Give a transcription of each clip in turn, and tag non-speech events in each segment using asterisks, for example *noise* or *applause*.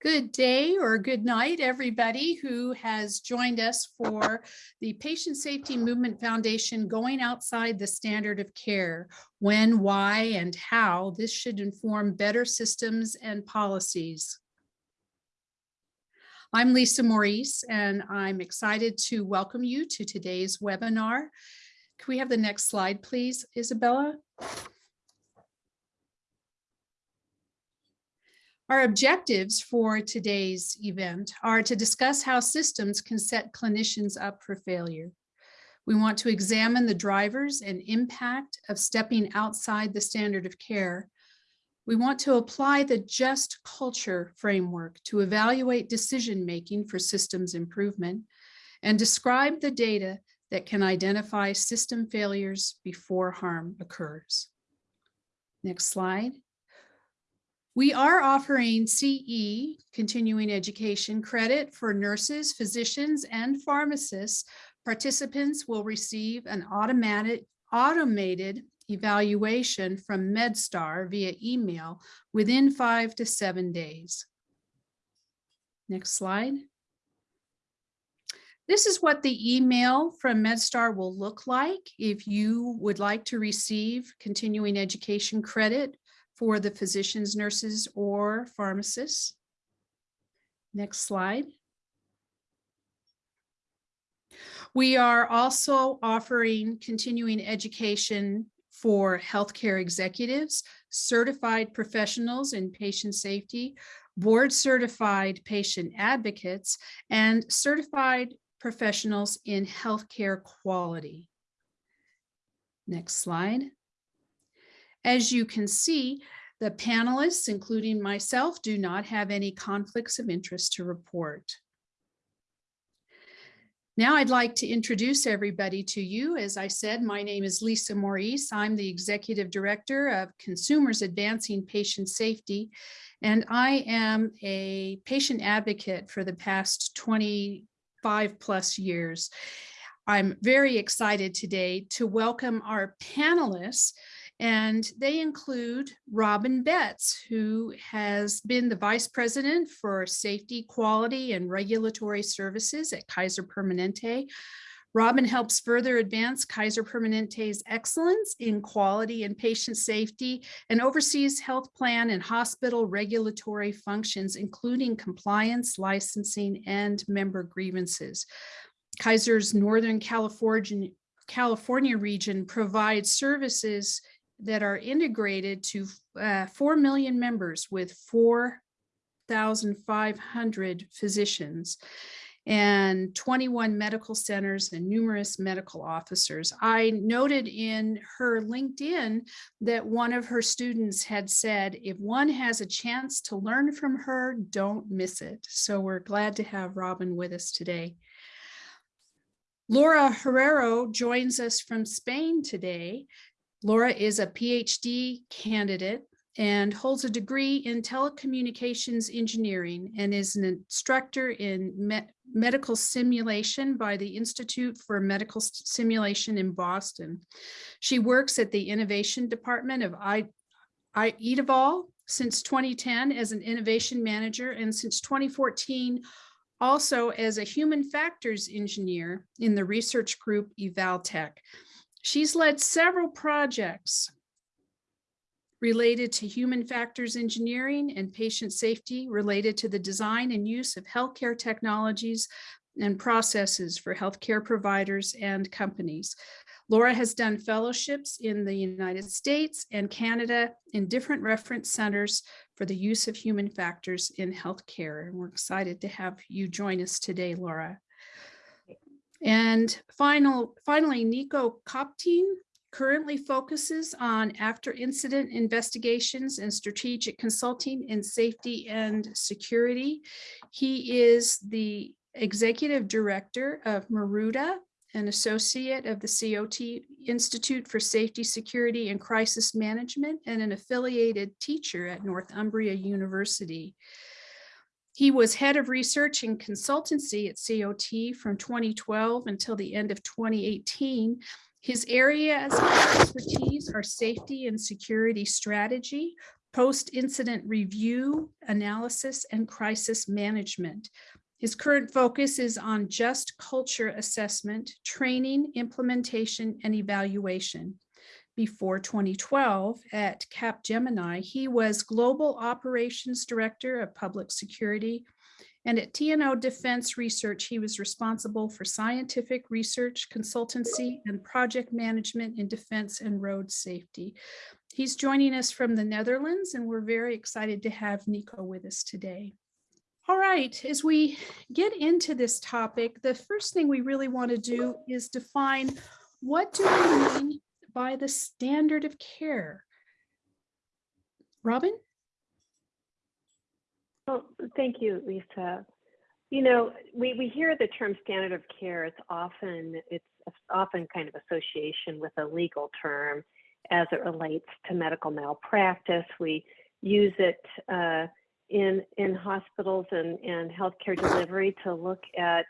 Good day or good night, everybody who has joined us for the Patient Safety Movement Foundation going outside the standard of care, when, why, and how this should inform better systems and policies. I'm Lisa Morrise, and I'm excited to welcome you to today's webinar. Can we have the next slide, please, Isabella? Our objectives for today's event are to discuss how systems can set clinicians up for failure. We want to examine the drivers and impact of stepping outside the standard of care. We want to apply the just culture framework to evaluate decision-making for systems improvement and describe the data that can identify system failures before harm occurs. Next slide. We are offering CE, continuing education credit for nurses, physicians, and pharmacists. Participants will receive an automatic, automated evaluation from MedStar via email within five to seven days. Next slide. This is what the email from MedStar will look like if you would like to receive continuing education credit for the physicians, nurses, or pharmacists. Next slide. We are also offering continuing education for healthcare executives, certified professionals in patient safety, board certified patient advocates, and certified professionals in healthcare quality. Next slide. As you can see, the panelists, including myself, do not have any conflicts of interest to report. Now I'd like to introduce everybody to you. As I said, my name is Lisa Morrise. I'm the Executive Director of Consumers Advancing Patient Safety, and I am a patient advocate for the past 25 plus years. I'm very excited today to welcome our panelists and they include Robin Betts, who has been the Vice President for Safety, Quality, and Regulatory Services at Kaiser Permanente. Robin helps further advance Kaiser Permanente's excellence in quality and patient safety and oversees health plan and hospital regulatory functions, including compliance, licensing, and member grievances. Kaiser's Northern California, California region provides services that are integrated to uh, 4 million members with 4,500 physicians and 21 medical centers and numerous medical officers. I noted in her LinkedIn that one of her students had said, if one has a chance to learn from her, don't miss it. So we're glad to have Robin with us today. Laura Herrero joins us from Spain today. Laura is a PhD candidate and holds a degree in telecommunications engineering and is an instructor in me medical simulation by the Institute for Medical Simulation in Boston. She works at the Innovation Department of I, I IDIVAL since 2010 as an innovation manager and since 2014 also as a human factors engineer in the research group EvalTech. She's led several projects related to human factors engineering and patient safety related to the design and use of healthcare technologies and processes for healthcare providers and companies. Laura has done fellowships in the United States and Canada in different reference centers for the use of human factors in healthcare. And we're excited to have you join us today, Laura. And final, finally, Nico Kaptein currently focuses on after incident investigations and strategic consulting in safety and security. He is the executive director of Maruda, an associate of the COT Institute for Safety, Security, and Crisis Management, and an affiliated teacher at Northumbria University. He was head of research and consultancy at COT from 2012 until the end of 2018. His areas of expertise are safety and security strategy, post-incident review, analysis, and crisis management. His current focus is on just culture assessment, training, implementation, and evaluation. Before 2012 at Capgemini, he was Global Operations Director of Public Security and at TNO Defense Research, he was responsible for scientific research, consultancy, and project management in defense and road safety. He's joining us from the Netherlands, and we're very excited to have Nico with us today. All right, as we get into this topic, the first thing we really want to do is define what do we mean by the standard of care? Robin? Well, thank you, Lisa. You know, we, we hear the term standard of care. It's often it's often kind of association with a legal term as it relates to medical malpractice. We use it uh, in in hospitals and, and healthcare delivery to look at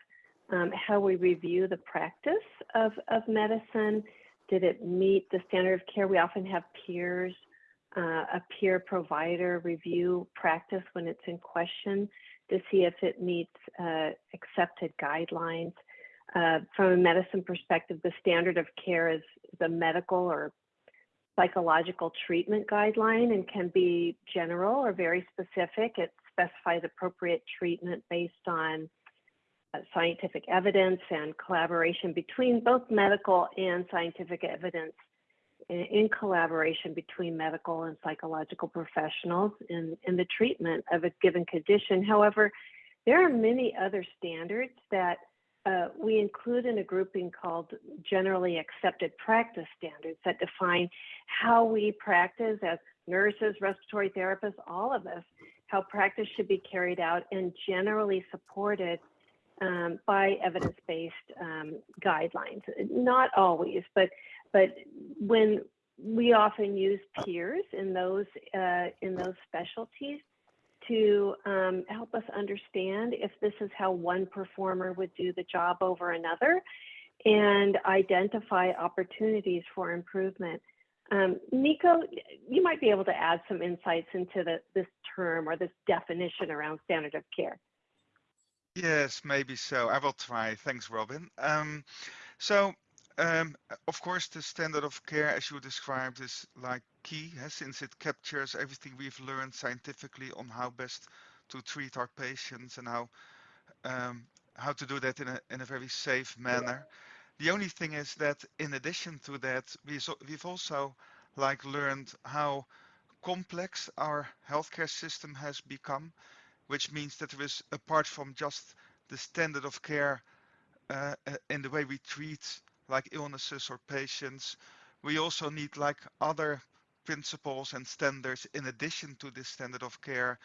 um, how we review the practice of, of medicine. Did it meet the standard of care? We often have peers uh, a peer provider review practice when it's in question to see if it meets uh, accepted guidelines. Uh, from a medicine perspective, the standard of care is the medical or psychological treatment guideline and can be general or very specific. It specifies appropriate treatment based on scientific evidence and collaboration between both medical and scientific evidence in collaboration between medical and psychological professionals in, in the treatment of a given condition. However, there are many other standards that uh, we include in a grouping called generally accepted practice standards that define how we practice as nurses, respiratory therapists, all of us, how practice should be carried out and generally supported um, by evidence-based um, guidelines. Not always, but but when we often use peers in those uh, in those specialties to um, help us understand if this is how one performer would do the job over another and identify opportunities for improvement. Um, Nico, you might be able to add some insights into the, this term or this definition around standard of care. Yes, maybe so. I will try. Thanks, Robin. Um, so um, of course, the standard of care, as you described, is like key, eh, since it captures everything we've learned scientifically on how best to treat our patients and how um, how to do that in a in a very safe manner. The only thing is that in addition to that, we so, we've also like learned how complex our healthcare system has become, which means that there is apart from just the standard of care uh, uh in the way we treat like illnesses or patients. We also need like other principles and standards in addition to this standard of care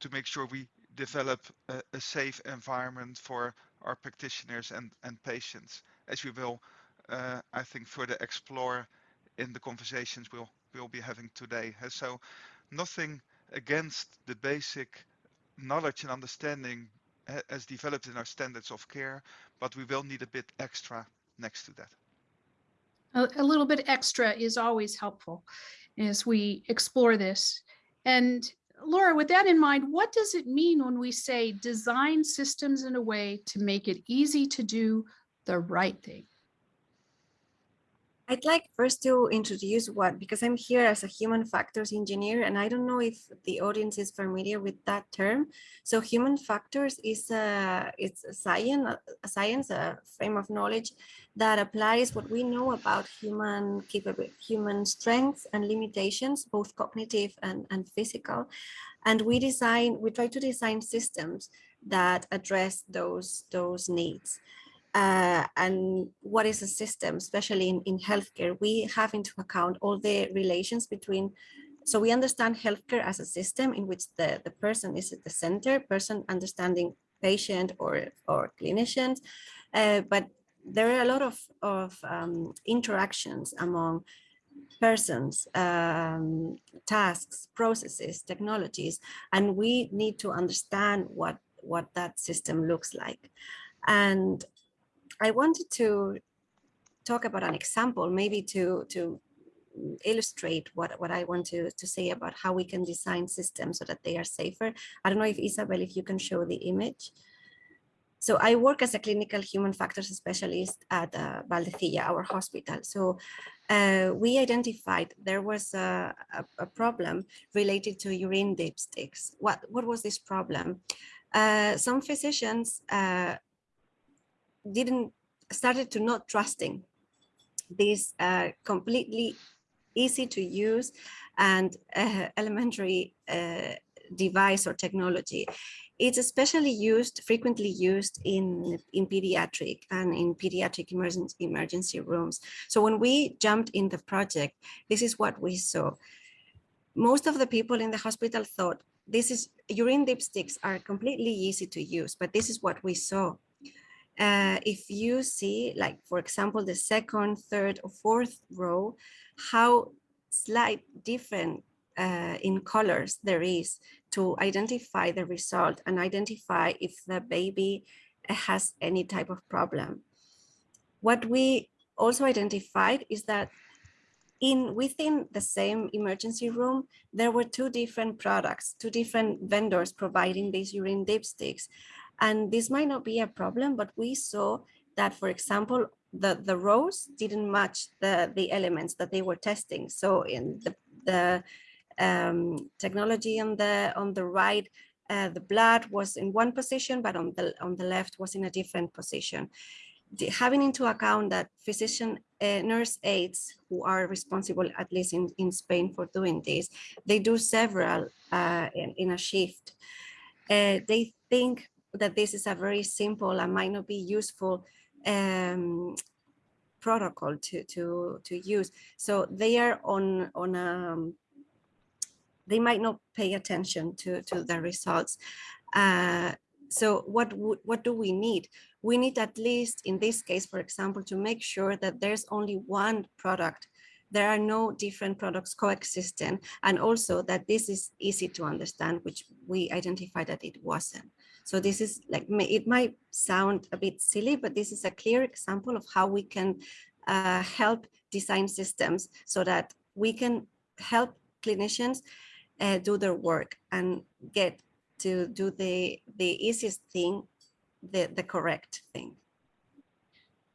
to make sure we develop a, a safe environment for our practitioners and, and patients, as we will, uh, I think, further explore in the conversations we'll, we'll be having today. So nothing against the basic knowledge and understanding as developed in our standards of care, but we will need a bit extra next to that. A, a little bit extra is always helpful as we explore this. And Laura, with that in mind, what does it mean when we say design systems in a way to make it easy to do the right thing? I'd like first to introduce what, because I'm here as a human factors engineer, and I don't know if the audience is familiar with that term. So human factors is a, it's a science, a science, a frame of knowledge that applies what we know about human human strengths and limitations, both cognitive and, and physical. And we design, we try to design systems that address those, those needs uh, and what is a system, especially in, in healthcare, we have into account all the relations between, so we understand healthcare as a system in which the, the person is at the center, person understanding patient or, or clinicians, uh, but there are a lot of, of um, interactions among persons, um, tasks, processes, technologies, and we need to understand what, what that system looks like. And I wanted to talk about an example, maybe to, to illustrate what, what I want to, to say about how we can design systems so that they are safer. I don't know if Isabel, if you can show the image. So I work as a clinical human factors specialist at uh, Valdecilla, our hospital. So uh, we identified there was a, a, a, problem related to urine dipsticks. What, what was this problem? Uh, some physicians uh, didn't started to not trusting this uh, completely easy to use and uh, elementary device or technology. It's especially used, frequently used in, in pediatric and in pediatric emergency, emergency rooms. So when we jumped in the project, this is what we saw. Most of the people in the hospital thought this is urine dipsticks are completely easy to use, but this is what we saw. Uh, if you see, like, for example, the second, third, or fourth row, how slight different uh, in colors there is to identify the result and identify if the baby has any type of problem. What we also identified is that in within the same emergency room, there were two different products, two different vendors providing these urine dipsticks. And this might not be a problem, but we saw that, for example, the, the rows didn't match the, the elements that they were testing. So in the, the um, technology on the on the right, uh, the blood was in one position, but on the on the left was in a different position. The, having into account that physician uh, nurse aides who are responsible, at least in, in Spain for doing this, they do several uh, in, in, a shift. Uh, they think that this is a very simple and might not be useful um, protocol to, to, to use. So they are on, on a um, they might not pay attention to, to the results. Uh, so what, what do we need? We need at least in this case, for example, to make sure that there's only one product. There are no different products coexisting and also that this is easy to understand, which we identified that it wasn't. So this is like, it might sound a bit silly, but this is a clear example of how we can uh, help design systems so that we can help clinicians uh, do their work and get to do the the easiest thing, the the correct thing.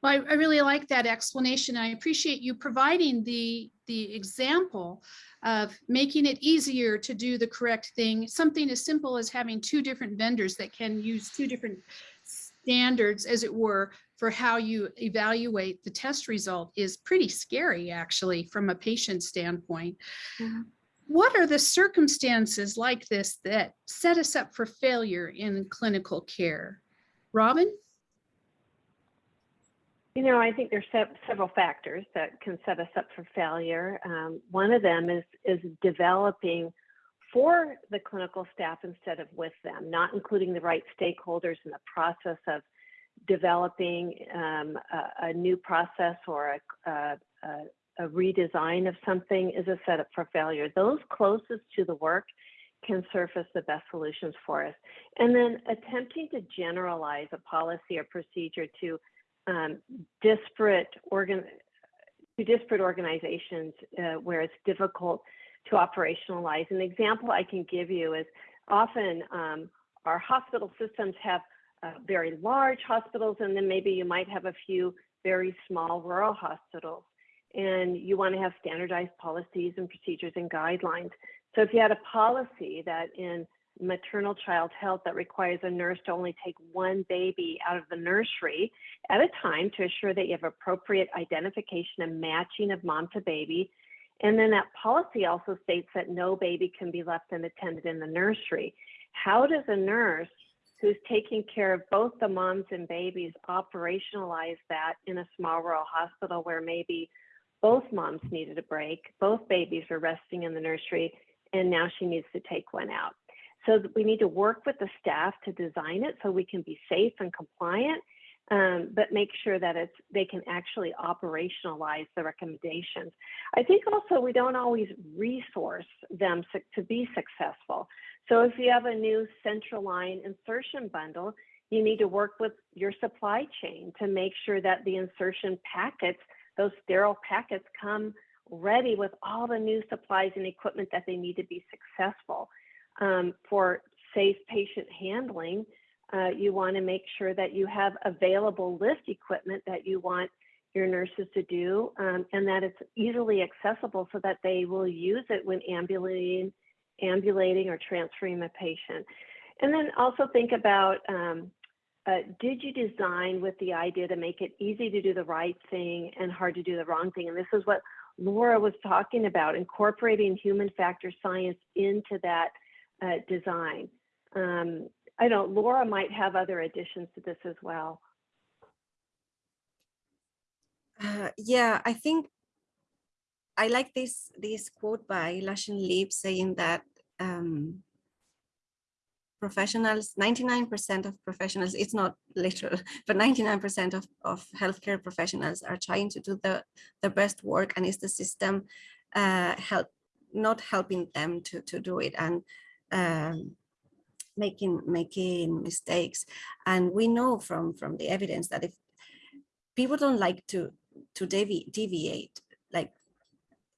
Well, I, I really like that explanation. I appreciate you providing the the example of making it easier to do the correct thing. Something as simple as having two different vendors that can use two different standards, as it were, for how you evaluate the test result is pretty scary, actually, from a patient standpoint. Mm -hmm what are the circumstances like this that set us up for failure in clinical care? Robin? You know, I think there's several factors that can set us up for failure. Um, one of them is, is developing for the clinical staff instead of with them, not including the right stakeholders in the process of developing um, a, a, new process or a, a, a redesign of something is a setup for failure. Those closest to the work can surface the best solutions for us. And then attempting to generalize a policy or procedure to um, disparate organ to disparate organizations uh, where it's difficult to operationalize. An example I can give you is often um, our hospital systems have uh, very large hospitals, and then maybe you might have a few very small rural hospitals and you want to have standardized policies and procedures and guidelines. So if you had a policy that in maternal child health that requires a nurse to only take one baby out of the nursery at a time to assure that you have appropriate identification and matching of mom to baby. And then that policy also states that no baby can be left unattended in the nursery. How does a nurse who's taking care of both the moms and babies operationalize that in a small rural hospital where maybe both moms needed a break. Both babies were resting in the nursery, and now she needs to take one out. So we need to work with the staff to design it so we can be safe and compliant, um, but make sure that it's they can actually operationalize the recommendations. I think also we don't always resource them to be successful. So if you have a new central line insertion bundle, you need to work with your supply chain to make sure that the insertion packets those sterile packets come ready with all the new supplies and equipment that they need to be successful. Um, for safe patient handling, uh, you want to make sure that you have available lift equipment that you want your nurses to do um, and that it's easily accessible so that they will use it when ambulating, ambulating or transferring the patient. And then also think about um, uh, did you design with the idea to make it easy to do the right thing and hard to do the wrong thing? And this is what Laura was talking about, incorporating human factor science into that uh, design. Um, I know Laura might have other additions to this as well. Uh, yeah, I think I like this this quote by Lucian Leape saying that um, professionals, 99% of professionals, it's not literal, *laughs* but 99% of, of healthcare professionals are trying to do the, the best work and is the system uh, help not helping them to, to do it and um, making making mistakes. And we know from, from the evidence that if people don't like to, to devi deviate, like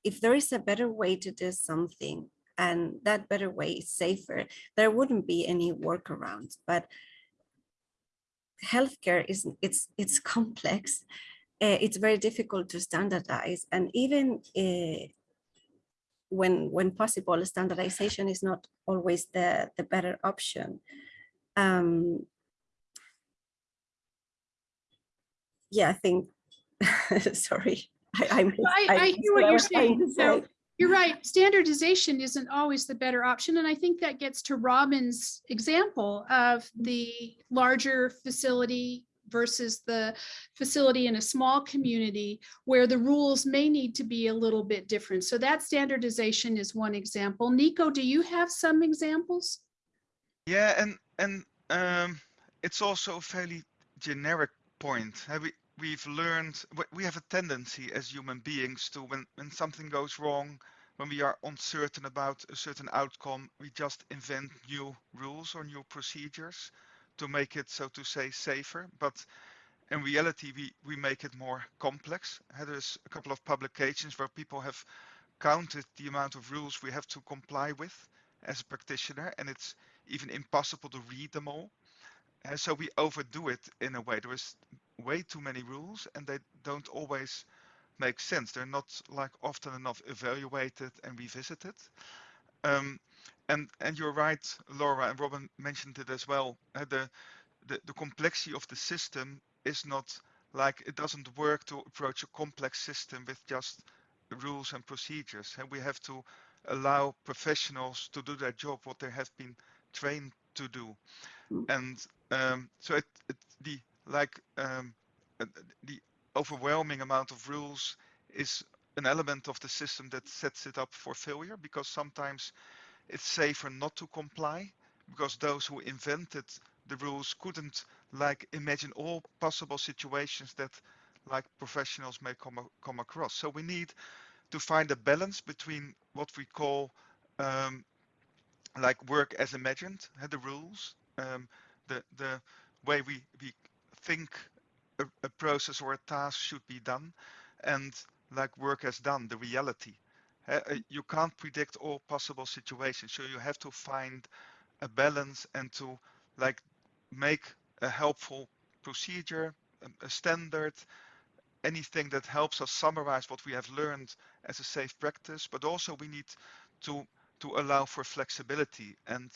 if there is a better way to do something, and that better way is safer, there wouldn't be any workarounds. But healthcare is it's it's *laughs* complex. Uh, it's very difficult to standardize, and even uh, when when possible, standardization is not always the the better option. Um, yeah, I think. *laughs* sorry, I, I'm. I, I hear what you're saying. So you're right. Standardization isn't always the better option. And I think that gets to Robin's example of the larger facility versus the facility in a small community where the rules may need to be a little bit different. So that standardization is one example. Nico, do you have some examples? Yeah, and and um, it's also a fairly generic point. We we've learned we have a tendency as human beings to when when something goes wrong when we are uncertain about a certain outcome we just invent new rules or new procedures to make it so to say safer but in reality we we make it more complex there's a couple of publications where people have counted the amount of rules we have to comply with as a practitioner and it's even impossible to read them all and so we overdo it in a way there is way too many rules and they don't always make sense. They're not like often enough evaluated and revisited. Um, and and you're right, Laura and Robin mentioned it as well. Uh, the, the the complexity of the system is not like it doesn't work to approach a complex system with just rules and procedures. And we have to allow professionals to do their job, what they have been trained to do. Mm. And um, so it, it, the like um, uh, the overwhelming amount of rules is an element of the system that sets it up for failure because sometimes it's safer not to comply because those who invented the rules couldn't like imagine all possible situations that like professionals may come come across. So we need to find a balance between what we call um, like work as imagined the rules um, the the way we we think a, a, process or a task should be done and like work has done the reality you can't predict all possible situations so you have to find a balance and to like make a helpful procedure a, a standard anything that helps us summarize what we have learned as a safe practice but also we need to to allow for flexibility and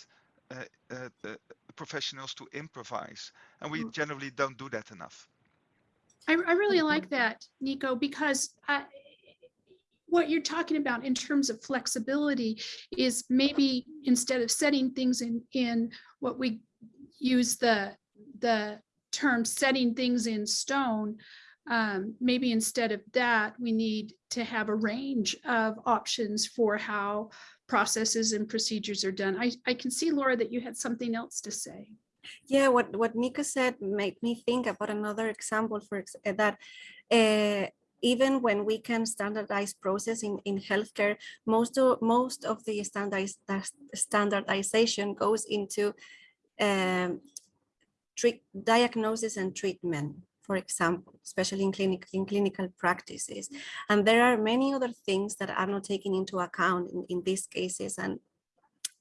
uh, uh, uh, professionals to improvise, and we mm. generally don't do that enough. I, I really like that, Nico, because I, what you're talking about in terms of flexibility is maybe instead of setting things in in what we use the the term setting things in stone um, maybe instead of that we need to have a range of options for how processes and procedures are done. I, I can see, Laura, that you had something else to say. Yeah, what, what Nika said made me think about another example for eh, that uh, even when we can standardize process in, in healthcare, most of, most of the standardiz standardization goes into um, diagnosis and treatment for example, especially in, clinic, in clinical practices. And there are many other things that are not taken into account in, in these cases. And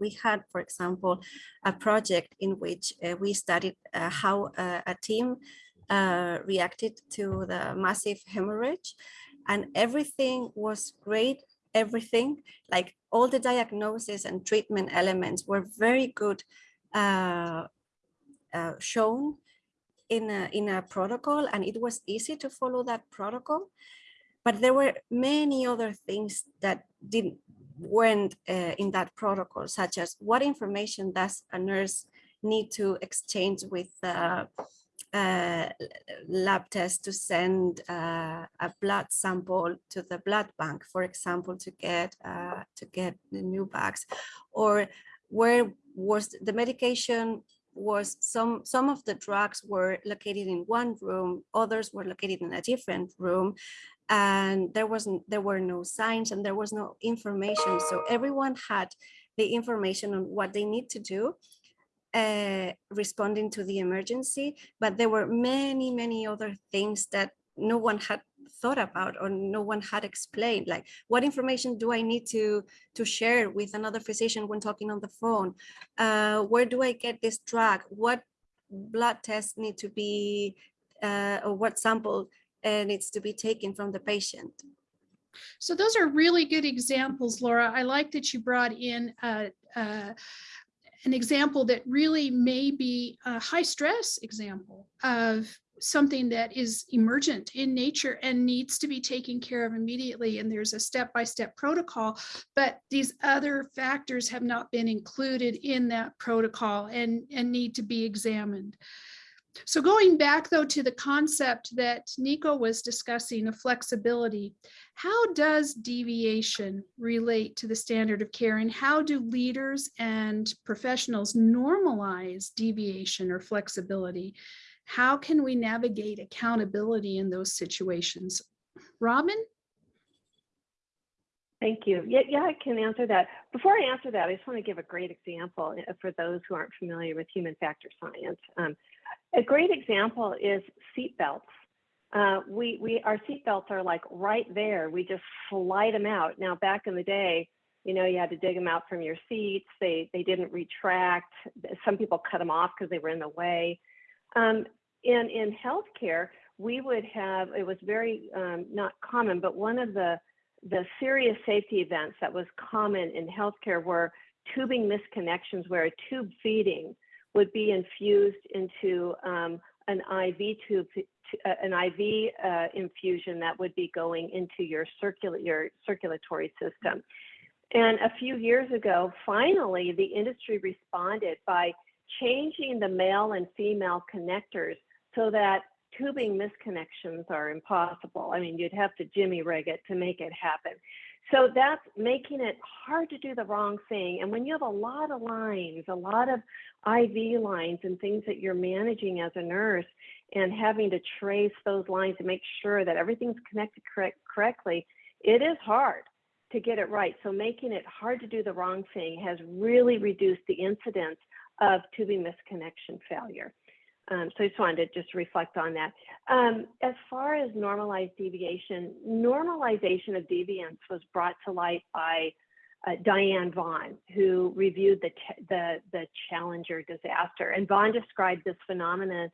we had, for example, a project in which uh, we studied uh, how uh, a team uh, reacted to the massive hemorrhage and everything was great everything like all the diagnosis and treatment elements were very good uh, uh, shown in a, in a protocol and it was easy to follow that protocol. But there were many other things that didn't weren't uh, in that protocol such as what information does a nurse need to exchange with uh, lab test to send uh, a blood sample to the blood bank, for example, to get uh, to get the new bags, or where was the medication was some some of the drugs were located in one room, others were located in a different room, and there wasn't there were no signs and there was no information. So everyone had the information on what they need to do uh, responding to the emergency, but there were many, many other things that no one had thought about or no one had explained like what information do i need to to share with another physician when talking on the phone? Uh, where do i get this drug? What blood tests need to be uh, or what sample uh, needs to be taken from the patient? So those are really good examples, Laura. I like that you brought in uh, uh, an example that really may be a high stress example of something that is emergent in nature and needs to be taken care of immediately. And there's a step-by-step protocol, but these other factors have not been included in that protocol and, and need to be examined. So going back though to the concept that Nico was discussing of flexibility, how does deviation relate to the standard of care and how do leaders and professionals normalize deviation or flexibility? How can we navigate accountability in those situations? Robin? Thank you. Yeah, yeah, I can answer that. Before I answer that, I just want to give a great example uh, for those who aren't familiar with human factor science. Um, a great example is seat belts. Uh, we, we, our seat belts are like right there. We just slide them out. Now, back in the day, you know, you had to dig them out from your seats. They, they didn't retract. Some people cut them off because they were in the way. Um, in, in healthcare, we would have, it was very um, not common, but one of the, the serious safety events that was common in healthcare were tubing misconnections where a tube feeding would be infused into um, an IV tube, uh, an IV uh, infusion that would be going into your, circula your circulatory system. And a few years ago, finally, the industry responded by changing the male and female connectors so that tubing misconnections are impossible. I mean, you'd have to jimmy rig it to make it happen. So that's making it hard to do the wrong thing. And when you have a lot of lines, a lot of IV lines and things that you're managing as a nurse and having to trace those lines to make sure that everything's connected correct, correctly, it is hard to get it right. So making it hard to do the wrong thing has really reduced the incidence of tubing misconnection failure. Um, so I just wanted to just reflect on that. Um, as far as normalized deviation, normalization of deviance was brought to light by uh, Diane Vaughan, who reviewed the, the, the Challenger disaster. And Vaughan described this phenomenon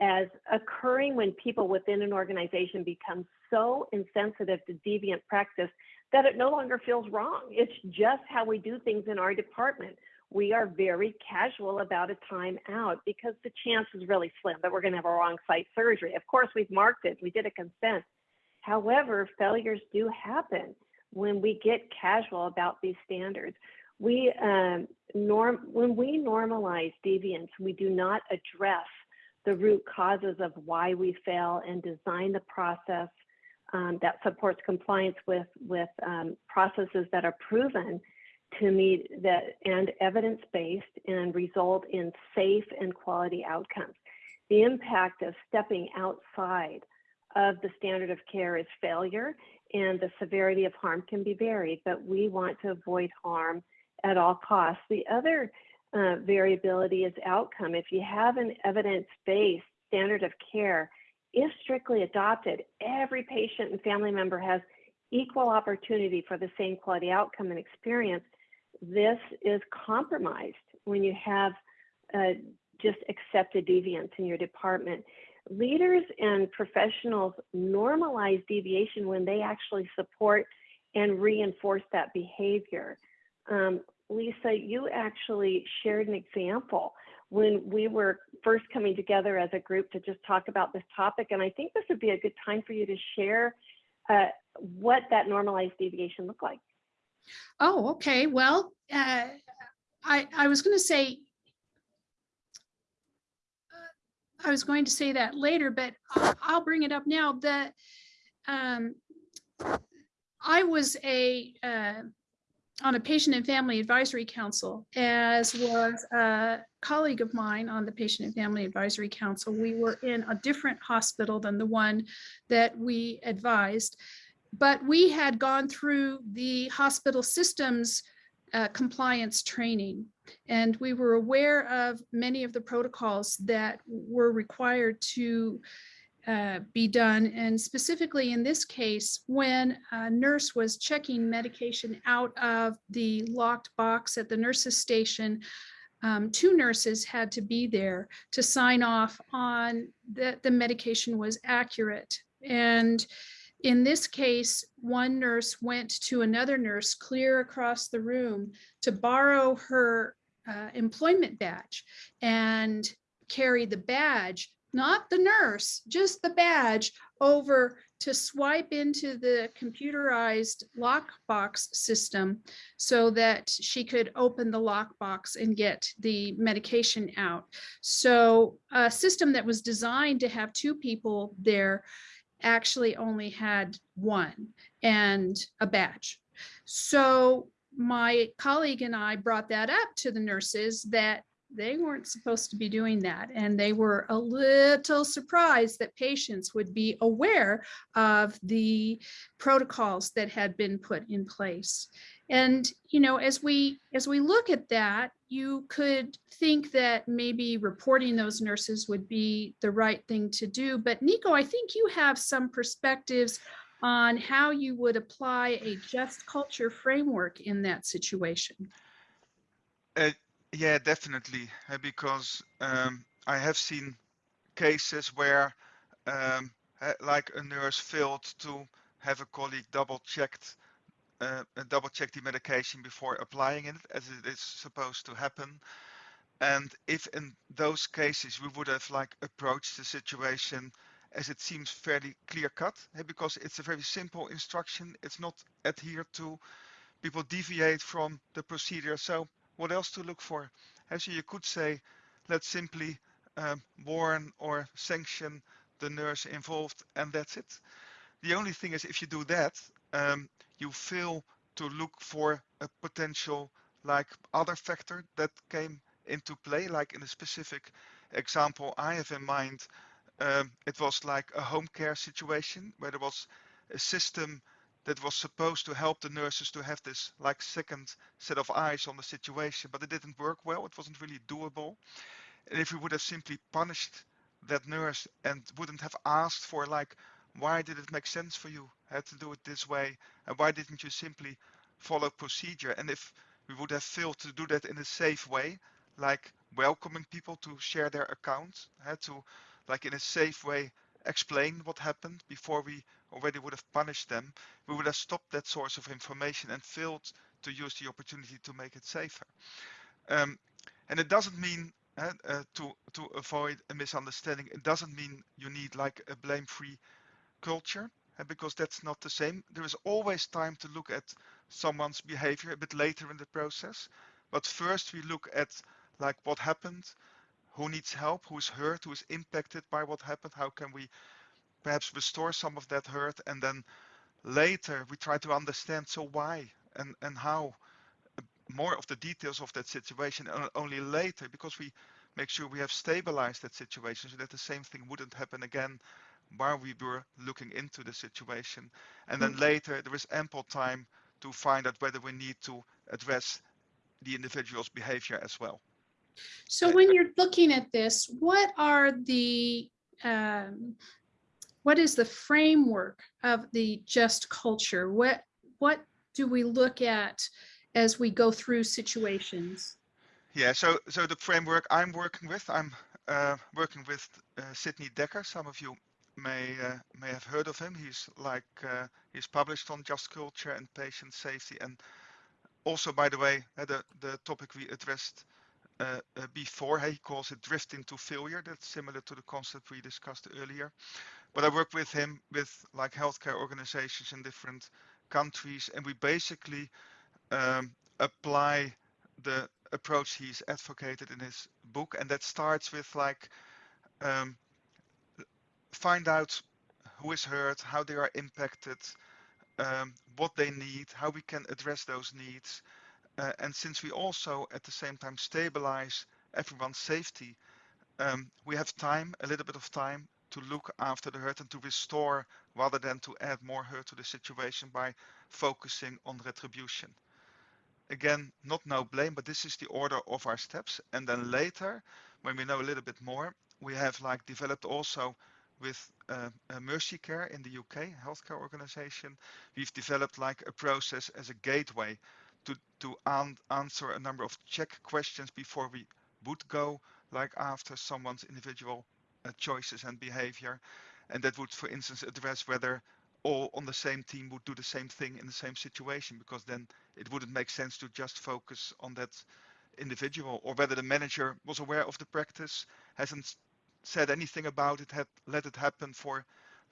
as occurring when people within an organization become so insensitive to deviant practice that it no longer feels wrong. It's just how we do things in our department we are very casual about a time out because the chance is really slim that we're going to have a wrong site surgery. Of course, we've marked it, we did a consent. However, failures do happen when we get casual about these standards. We um, norm when we normalize deviance, we do not address the root causes of why we fail and design the process um, that supports compliance with with um, processes that are proven to meet that and evidence-based and result in safe and quality outcomes. The impact of stepping outside of the standard of care is failure and the severity of harm can be varied, but we want to avoid harm at all costs. The other uh, variability is outcome. If you have an evidence-based standard of care if strictly adopted, every patient and family member has equal opportunity for the same quality outcome and experience. This is compromised when you have uh, just accepted deviance in your department. Leaders and professionals normalize deviation when they actually support and reinforce that behavior. Um, Lisa, you actually shared an example when we were first coming together as a group to just talk about this topic. And I think this would be a good time for you to share uh, what that normalized deviation looked like. Oh, okay. Well, uh, I, I was going to say, uh, I was going to say that later, but I'll, bring it up now that um, I was a uh, on a patient and family advisory council, as was a colleague of mine on the patient and family advisory council. We were in a different hospital than the one that we advised, but we had gone through the hospital systems uh, compliance training. And we were aware of many of the protocols that were required to uh, be done. And specifically in this case, when a nurse was checking medication out of the locked box at the nurse's station, um, two nurses had to be there to sign off on that the medication was accurate. And in this case, one nurse went to another nurse clear across the room to borrow her uh, employment badge and carry the badge not the nurse, just the badge over to swipe into the computerized lockbox system so that she could open the lockbox and get the medication out. So a system that was designed to have two people there actually only had one and a badge. So my colleague and I brought that up to the nurses that they weren't supposed to be doing that. And they were a little surprised that patients would be aware of the protocols that had been put in place. And, you know, as we as we look at that, you could think that maybe reporting those nurses would be the right thing to do. But Nico, I think you have some perspectives on how you would apply a just culture framework in that situation. Uh, yeah, definitely, uh, because um, I have seen cases where, um, uh, like a nurse failed to have a colleague double checked, uh, double check the medication before applying it, as it is supposed to happen. And if in those cases we would have like approached the situation as it seems fairly clear cut, uh, because it's a very simple instruction, it's not adhered to, people deviate from the procedure. So what else to look for? Actually, you could say, let's simply um, warn or sanction the nurse involved, and that's it. The only thing is, if you do that, um, you fail to look for a potential like other factor that came into play, like in a specific example I have in mind, um, it was like a home care situation where there was a system that was supposed to help the nurses to have this like second set of eyes on the situation, but it didn't work well. It wasn't really doable. And if we would have simply punished that nurse and wouldn't have asked for like, why did it make sense for you had to do it this way? And why didn't you simply follow procedure? And if we would have failed to do that in a safe way, like welcoming people to share their accounts, had to like in a safe way explain what happened before we already would have punished them, we would have stopped that source of information and failed to use the opportunity to make it safer. Um, and it doesn't mean uh, uh, to to avoid a misunderstanding. It doesn't mean you need like a blame-free culture uh, because that's not the same. There is always time to look at someone's behavior a bit later in the process, but first we look at like what happened, who needs help, who's hurt, who's impacted by what happened, how can we perhaps restore some of that hurt, and then later we try to understand so why and, and how uh, more of the details of that situation and only later because we make sure we have stabilized that situation so that the same thing wouldn't happen again while we were looking into the situation. And then later there is ample time to find out whether we need to address the individual's behavior as well. So when you're looking at this, what are the um, what is the framework of the just culture? What, what do we look at as we go through situations? Yeah, so so the framework I'm working with, I'm uh, working with uh, Sidney Dekker. Some of you may uh, may have heard of him. He's like uh, he's published on just culture and patient safety, and also, by the way, uh, the the topic we addressed uh, uh, before, he calls it drifting to failure. That's similar to the concept we discussed earlier. But I work with him with like healthcare organizations in different countries, and we basically um, apply the approach he's advocated in his book, and that starts with like um, find out who is hurt, how they are impacted, um, what they need, how we can address those needs, uh, and since we also at the same time stabilize everyone's safety, um, we have time, a little bit of time to look after the hurt and to restore rather than to add more hurt to the situation by focusing on retribution again, not no blame, but this is the order of our steps. And then later, when we know a little bit more, we have like developed also with uh, uh, Mersey Care in the UK, healthcare organization, we've developed like a process as a gateway to, to an answer a number of check questions before we would go like after someone's individual uh, choices and behavior. And that would, for instance, address whether all on the same team would do the same thing in the same situation because then it wouldn't make sense to just focus on that individual or whether the manager was aware of the practice hasn't said anything about it had let it happen for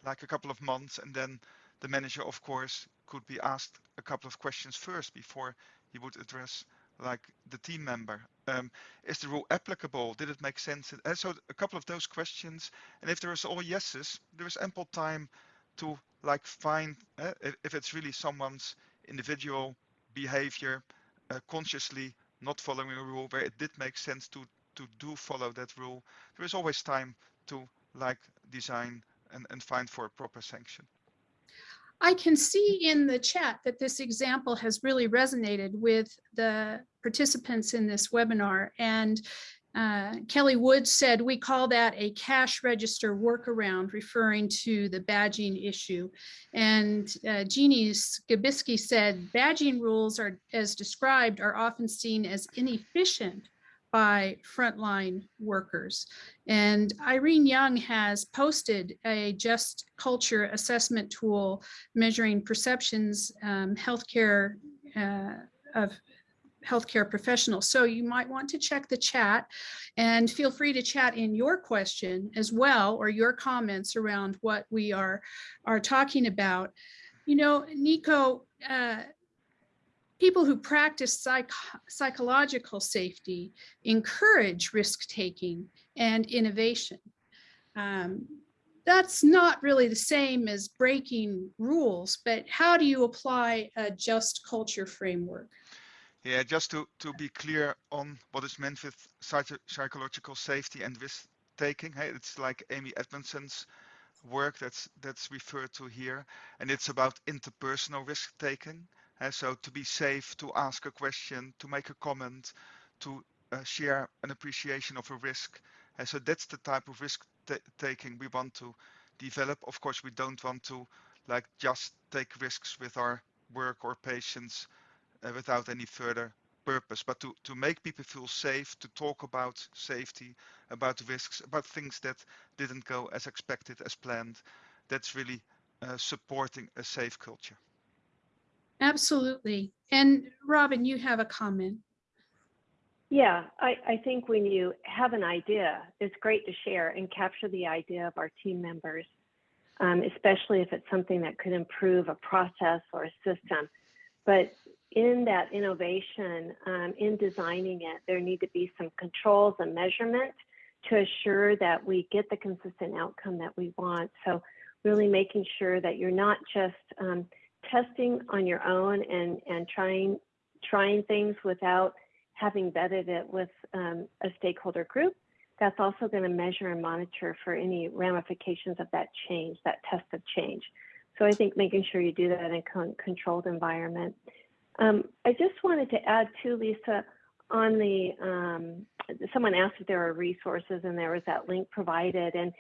like a couple of months and then the manager of course could be asked a couple of questions first before he would address like the team member. Um, is the rule applicable? Did it make sense? And so a couple of those questions and if there is all yeses there is ample time to like find uh, if it's really someone's individual behavior uh, consciously not following a rule where it did make sense to to do follow that rule there is always time to like design and, and find for a proper sanction I can see in the chat that this example has really resonated with the participants in this webinar and uh, Kelly Wood said, we call that a cash register workaround, referring to the badging issue. And uh, Jeannie Skibisky said, badging rules are, as described, are often seen as inefficient by frontline workers. And Irene Young has posted a just culture assessment tool measuring perceptions, um, healthcare uh, of healthcare professionals. So you might want to check the chat and feel free to chat in your question as well or your comments around what we are, are talking about. You know, Nico, uh, people who practice psych psychological safety encourage risk taking and innovation. Um, that's not really the same as breaking rules, but how do you apply a just culture framework? Yeah, just to, to be clear on what is meant with psychological safety and risk taking. Hey, it's like Amy Edmondson's work that's that's referred to here, and it's about interpersonal risk taking. Uh, so to be safe, to ask a question, to make a comment, to uh, share an appreciation of a risk. Uh, so that's the type of risk taking we want to develop. Of course, we don't want to like just take risks with our work or patients uh, without any further purpose, but to, to make people feel safe, to talk about safety, about risks, about things that didn't go as expected, as planned. That's really uh, supporting a safe culture. Absolutely. And Robin, you have a comment. Yeah, I, I think when you have an idea, it's great to share and capture the idea of our team members, um, especially if it's something that could improve a process or a system. But in that innovation, um, in designing it, there need to be some controls and measurement to assure that we get the consistent outcome that we want. So really making sure that you're not just um, testing on your own and, and trying, trying things without having vetted it with um, a stakeholder group. That's also going to measure and monitor for any ramifications of that change, that test of change. So I think making sure you do that in a con controlled environment. Um, I just wanted to add to Lisa on the, um, someone asked if there are resources and there was that link provided. And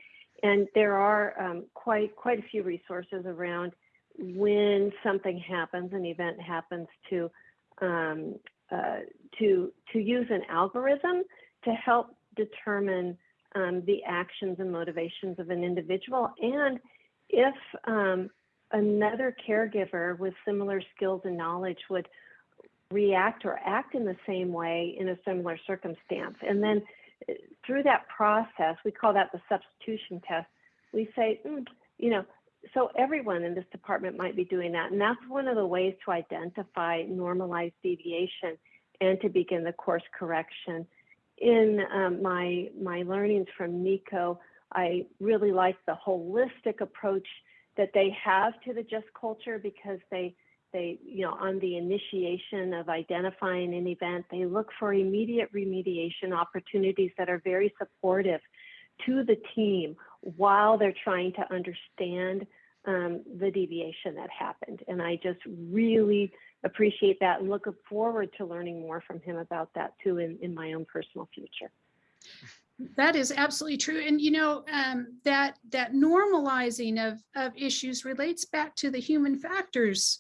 And there are um, quite quite a few resources around when something happens, an event happens to um, uh, to to use an algorithm to help determine um, the actions and motivations of an individual, and if um, another caregiver with similar skills and knowledge would react or act in the same way in a similar circumstance. And then uh, through that process, we call that the substitution test. We say, mm, you know, so everyone in this department might be doing that. And that's one of the ways to identify normalized deviation and to begin the course correction. In um, my, my learnings from NICO, I really like the holistic approach that they have to the just culture because they they you know on the initiation of identifying an event they look for immediate remediation opportunities that are very supportive to the team while they're trying to understand um, the deviation that happened and i just really appreciate that and look forward to learning more from him about that too in, in my own personal future that is absolutely true. And you know, um, that that normalizing of, of issues relates back to the human factors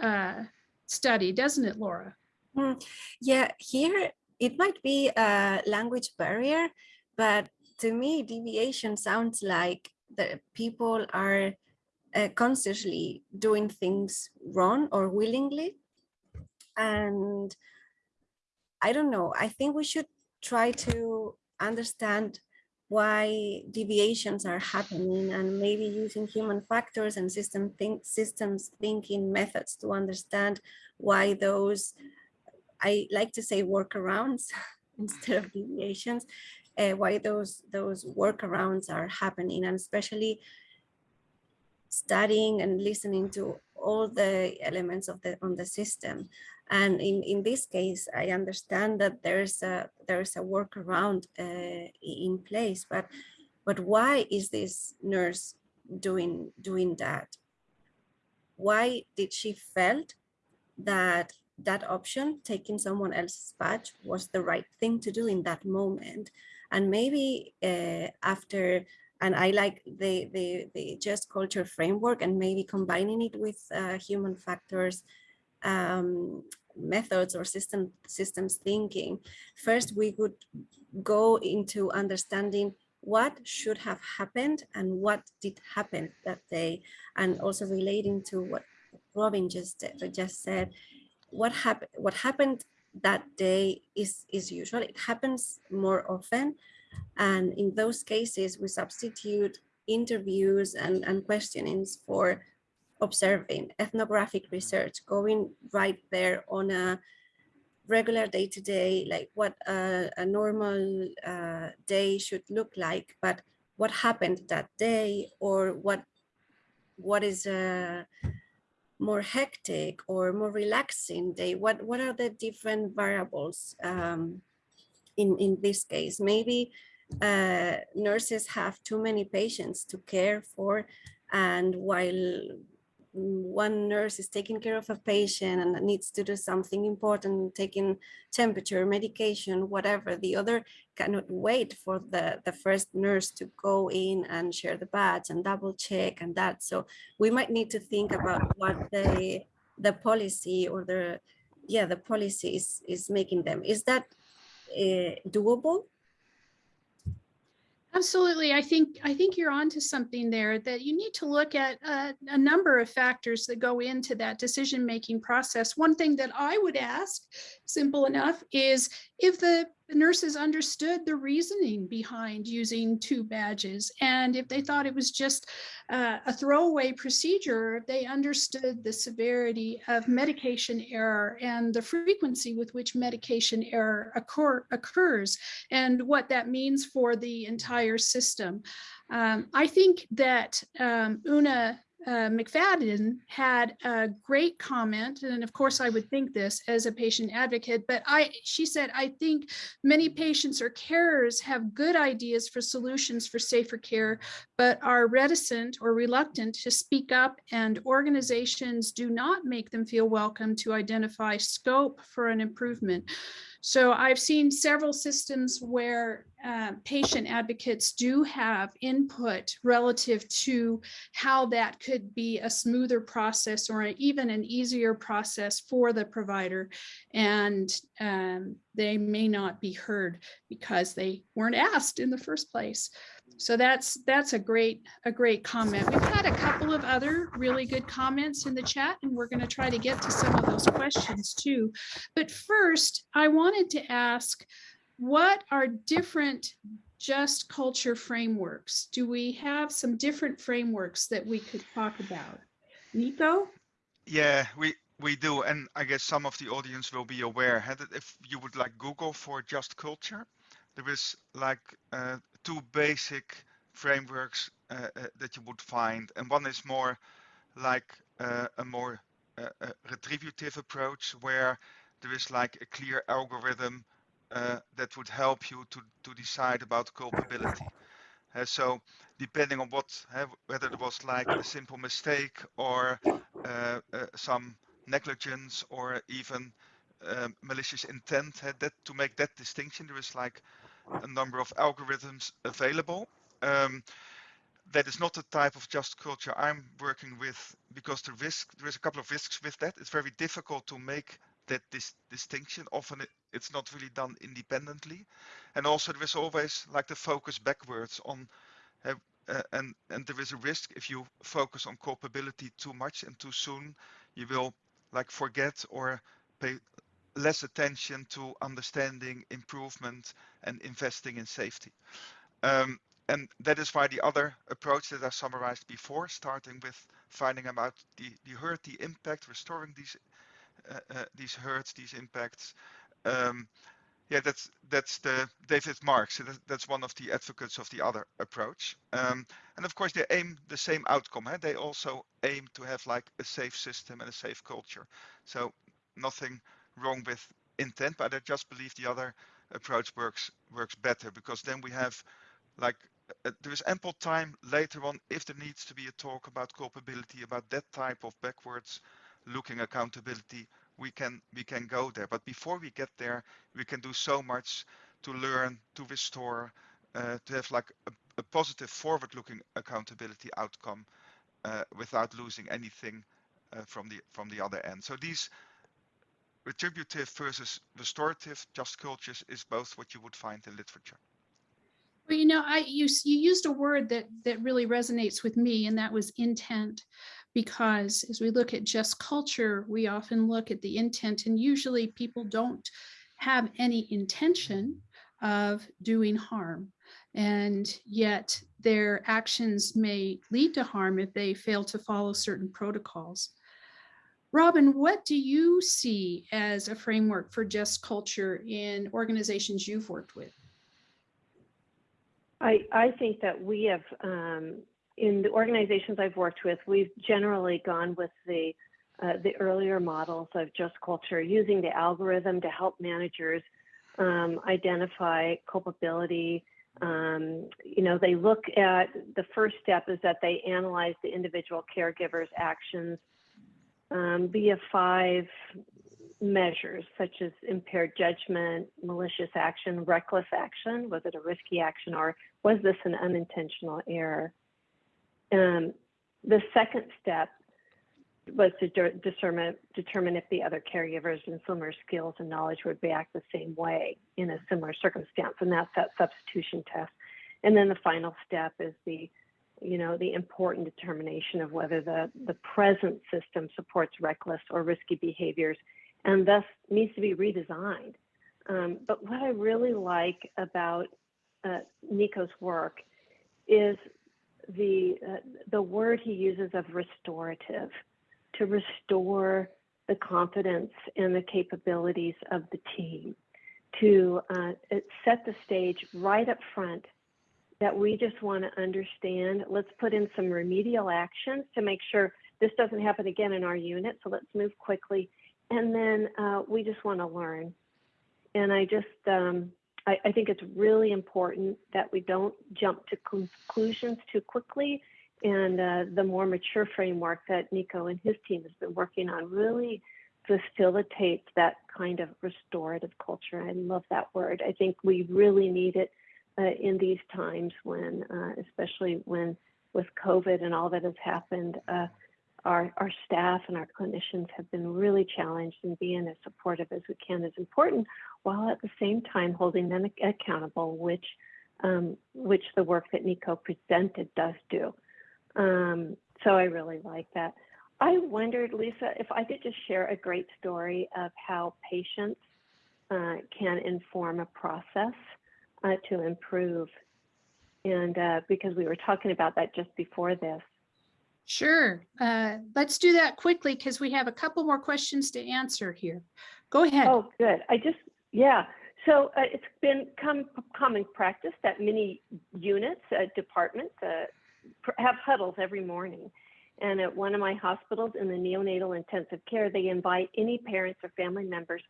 uh, study, doesn't it, Laura? Mm, yeah, here it might be a language barrier, but to me, deviation sounds like the people are uh, consciously doing things wrong or willingly. And I don't know, I think we should try to understand why deviations are happening and maybe using human factors and system think systems thinking methods to understand why those I like to say workarounds *laughs* instead of deviations uh, why those those workarounds are happening and especially studying and listening to all the elements of the on the system and in, in this case, I understand that there's a there's a workaround uh, in place, but but why is this nurse doing doing that? Why did she felt that that option, taking someone else's badge, was the right thing to do in that moment? And maybe uh, after and I like the, the, the just culture framework and maybe combining it with uh, human factors um, methods or system systems thinking, first we would go into understanding what should have happened and what did happen that day, and also relating to what Robin just just said, what happened what happened that day is is usual. It happens more often, and in those cases we substitute interviews and and questionings for observing ethnographic research, going right there on a regular day-to-day, -day, like what a, a normal uh, day should look like, but what happened that day or what what is a more hectic or more relaxing day? What what are the different variables um, in in this case? Maybe uh, nurses have too many patients to care for, and while one nurse is taking care of a patient and needs to do something important, taking temperature, medication, whatever, the other cannot wait for the, the first nurse to go in and share the badge and double check and that. So we might need to think about what the, the policy or the, yeah, the policy is, is making them. Is that uh, doable? Absolutely. I think I think you're onto something there that you need to look at a, a number of factors that go into that decision making process. One thing that I would ask, simple enough, is if the nurses understood the reasoning behind using two badges. And if they thought it was just uh, a throwaway procedure, they understood the severity of medication error and the frequency with which medication error occur, occurs and what that means for the entire system. Um, I think that um, Una uh, McFadden had a great comment, and of course I would think this as a patient advocate, but I, she said, I think many patients or carers have good ideas for solutions for safer care, but are reticent or reluctant to speak up and organizations do not make them feel welcome to identify scope for an improvement. So I've seen several systems where uh, patient advocates do have input relative to how that could be a smoother process or even an easier process for the provider. And um, they may not be heard because they weren't asked in the first place. So that's that's a great a great comment. We've had a couple of other really good comments in the chat and we're going to try to get to some of those questions too. But first, I wanted to ask what are different just culture frameworks? Do we have some different frameworks that we could talk about? Nico? Yeah, we we do, and I guess some of the audience will be aware that if you would like Google for just culture, there is like uh, two basic frameworks uh, uh, that you would find, and one is more like uh, a more uh, a retributive approach where there is like a clear algorithm uh, that would help you to to decide about culpability. Uh, so depending on what whether it was like a simple mistake or some negligence or even malicious intent, that to make that distinction, there is like a number of algorithms available. Um, that is not the type of just culture I'm working with because the risk there is a couple of risks with that. It's very difficult to make that this distinction. Often it, it's not really done independently, and also there is always like the focus backwards on, uh, uh, and and there is a risk if you focus on culpability too much and too soon, you will like forget or pay less attention to understanding improvement and investing in safety. Um, and that is why the other approach that I summarized before, starting with finding out the, the hurt, the impact, restoring these uh, uh, these hurts, these impacts. Um, yeah, that's that's the David Marx. That's one of the advocates of the other approach. Um, and of course, they aim the same outcome. They also aim to have like a safe system and a safe culture. So nothing wrong with intent, but I just believe the other approach works works better because then we have like uh, there is ample time later on if there needs to be a talk about culpability about that type of backwards looking accountability we can we can go there. But before we get there we can do so much to learn to restore uh, to have like a, a positive forward looking accountability outcome uh, without losing anything uh, from the from the other end. So these retributive versus restorative just cultures is both what you would find in literature. Well, you know, I you, you used a word that that really resonates with me, and that was intent. Because as we look at just culture, we often look at the intent, and usually people don't have any intention of doing harm. And yet their actions may lead to harm if they fail to follow certain protocols. Robin, what do you see as a framework for just culture in organizations you've worked with? I, I think that we have, um, in the organizations I've worked with, we've generally gone with the uh, the earlier models of just culture, using the algorithm to help managers um, identify culpability. Um, you know, they look at the first step is that they analyze the individual caregiver's actions um, via five measures such as impaired judgment, malicious action, reckless action. Was it a risky action or was this an unintentional error? Um, the second step was to de determine, determine if the other caregivers and similar skills and knowledge would react the same way in a similar circumstance, and that's that substitution test. And then the final step is the you know, the important determination of whether the, the present system supports reckless or risky behaviors and thus needs to be redesigned. Um, but what I really like about uh, Nico's work is the, uh, the word he uses of restorative, to restore the confidence and the capabilities of the team, to uh, set the stage right up front that we just want to understand. Let's put in some remedial actions to make sure this doesn't happen again in our unit. So let's move quickly. And then uh, we just want to learn. And I just, um, I, I, think it's really important that we don't jump to conclusions too quickly. And uh, the more mature framework that Nico and his team has been working on really facilitates that kind of restorative culture. I love that word. I think we really need it uh, in these times when, uh, especially when with COVID and all that has happened, uh, our, our staff and our clinicians have been really challenged and being as supportive as we can is important while at the same time holding them accountable, which um, which the work that Nico presented does do. Um, so I really like that. I wondered, Lisa, if I could just share a great story of how patients uh, can inform a process uh, to improve. And uh, because we were talking about that just before this. Sure. Uh, let's do that quickly because we have a couple more questions to answer here. Go ahead. Oh, good. I just, yeah. So uh, it's been com- common practice that many units, uh, departments uh, pr- have huddles every morning. And at one of my hospitals in the neonatal intensive care, they invite any parents or family members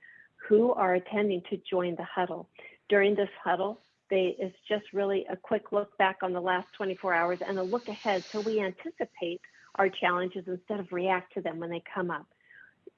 who are attending to join the huddle. During this huddle, they, it's just really a quick look back on the last 24 hours and a look ahead so we anticipate our challenges instead of react to them when they come up.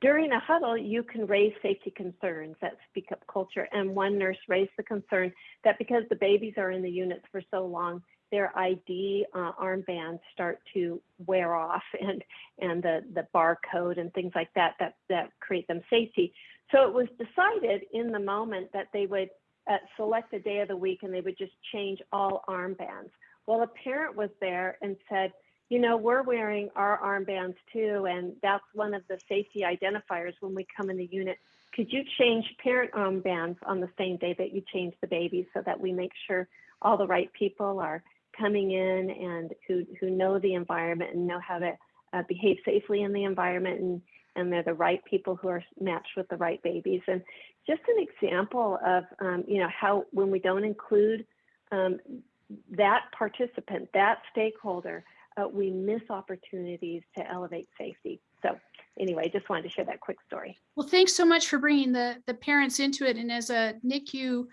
During a huddle, you can raise safety concerns that speak up culture. And one nurse raised the concern that because the babies are in the units for so long, their ID uh, armbands start to wear off and, and the, the barcode and things like that, that, that create them safety. So it was decided in the moment that they would uh, select a day of the week and they would just change all armbands. Well, a parent was there and said, you know, we're wearing our armbands too, and that's one of the safety identifiers when we come in the unit. Could you change parent armbands on the same day that you change the baby so that we make sure all the right people are coming in and who, who know the environment and know how to uh, behave safely in the environment and, and they're the right people who are matched with the right babies. And just an example of, um, you know, how when we don't include um, that participant, that stakeholder, uh, we miss opportunities to elevate safety. So anyway, just wanted to share that quick story. Well, thanks so much for bringing the, the parents into it. And as a NICU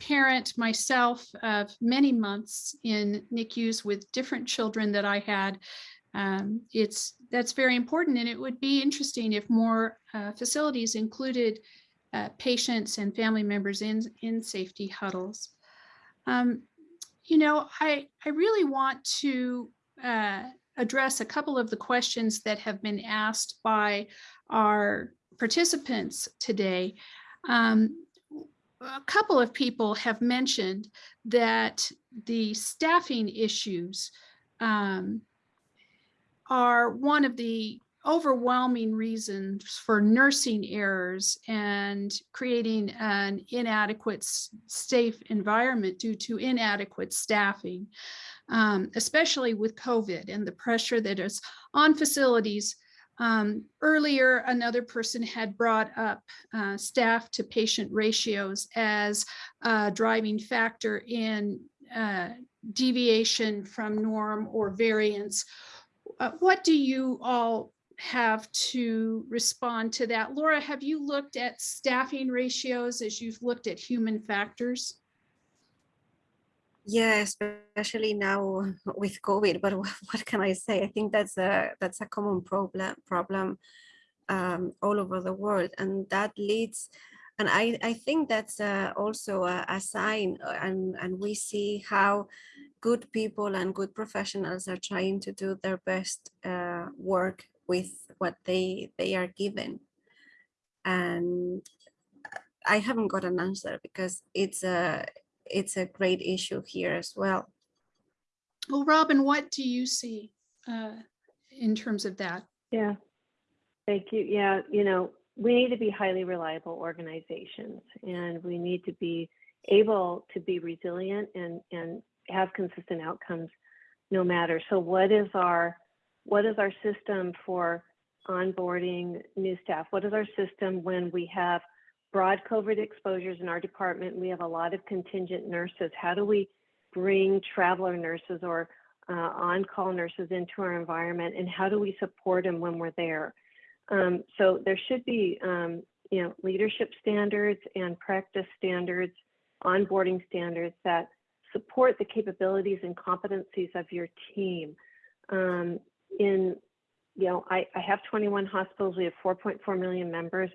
parent myself of many months in NICUs with different children that I had, um, it's that's very important. And it would be interesting if more uh, facilities included uh, patients and family members in, in safety huddles. Um, you know, I, I really want to uh, address a couple of the questions that have been asked by our participants today. Um, a couple of people have mentioned that the staffing issues um, are one of the overwhelming reasons for nursing errors and creating an inadequate safe environment due to inadequate staffing, um, especially with COVID and the pressure that is on facilities. Um, earlier, another person had brought up uh, staff to patient ratios as a driving factor in uh, deviation from norm or variance. Uh, what do you all have to respond to that. Laura, have you looked at staffing ratios as you've looked at human factors? Yeah, especially now *laughs* with COVID. But *laughs* what, can I say? I think that's a that's a common problem problem um, all over the world, and that leads. And I, I think that's uh, also a, a sign, uh, and, and we see how good people and good professionals are trying to do their best uh, work with what they they are given. And i haven't got an answer because it's a it's a great issue here as well. Well robin what do you see uh, in terms of that? Yeah. Thank you. Yeah you know we need to be highly reliable organizations and we need to be able to be resilient and and have consistent outcomes no matter. So what is our what is our system for onboarding new staff? What is our system when we have broad COVID exposures in our department? We have a lot of contingent nurses. How do we bring traveler nurses or uh, on-call nurses into our environment, and how do we support them when we're there? Um, so there should be, um, you know, leadership standards and practice standards, onboarding standards that support the capabilities and competencies of your team. Um, in you know, I, I have 21 hospitals. We have 4.4 million members.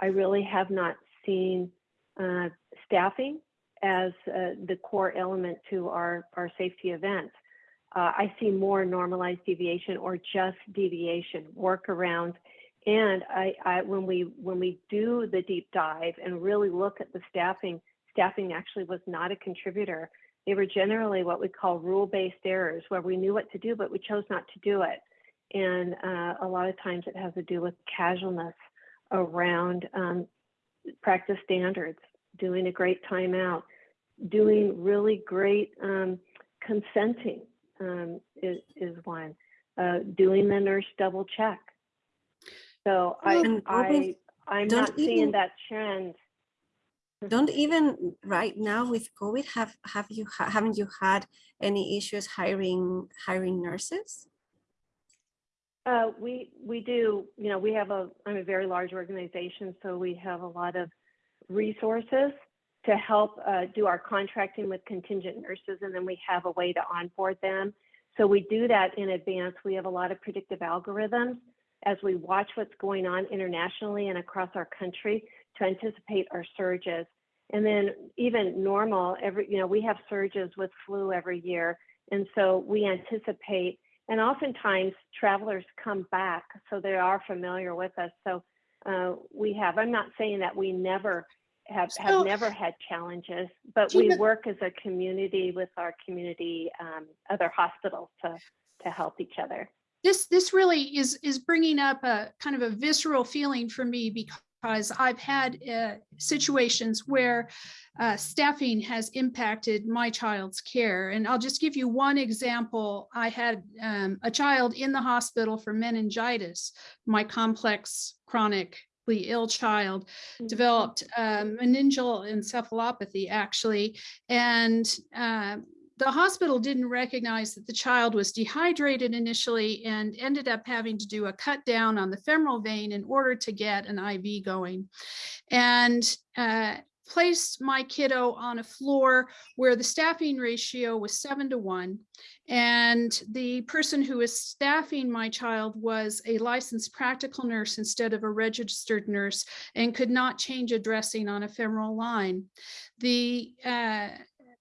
I really have not seen uh, staffing as uh, the core element to our, our safety events. Uh, I see more normalized deviation or just deviation, workarounds. And I, I, when we when we do the deep dive and really look at the staffing, staffing actually was not a contributor. They were generally what we call rule-based errors, where we knew what to do, but we chose not to do it. And uh, a lot of times it has to do with casualness around um, practice standards, doing a great timeout, doing really great um, consenting um, is, is one, uh, doing the nurse double check. So I, And I, Robin, I'm not seeing that trend. Don't even right now with COVID have have you ha- haven't you had any issues hiring hiring nurses? Uh, we we do, you know, we have a I'm a very large organization, so we have a lot of resources to help uh, do our contracting with contingent nurses, and then we have a way to onboard them. So we do that in advance. We have a lot of predictive algorithms as we watch what's going on internationally and across our country to anticipate our surges. And then even normal, every you know, we have surges with flu every year, and so we anticipate and oftentimes travelers come back so they are familiar with us. So uh, we have i'm not saying that we never have, So- have never had challenges but we work as a community with our community um, other hospitals to to help each other. This this really is is bringing up a kind of a visceral feeling for me because I've had uh, situations where uh, staffing has impacted my child's care, and I'll just give you one example. I had um, a child in the hospital for meningitis. My complex chronically ill child developed um, meningeal encephalopathy actually and um, the hospital didn't recognize that the child was dehydrated initially and ended up having to do a cut down on the femoral vein in order to get an IV going. And uh, placed my kiddo on a floor where the staffing ratio was seven to one. And the person who was staffing my child was a licensed practical nurse instead of a registered nurse and could not change a dressing on a femoral line. The uh,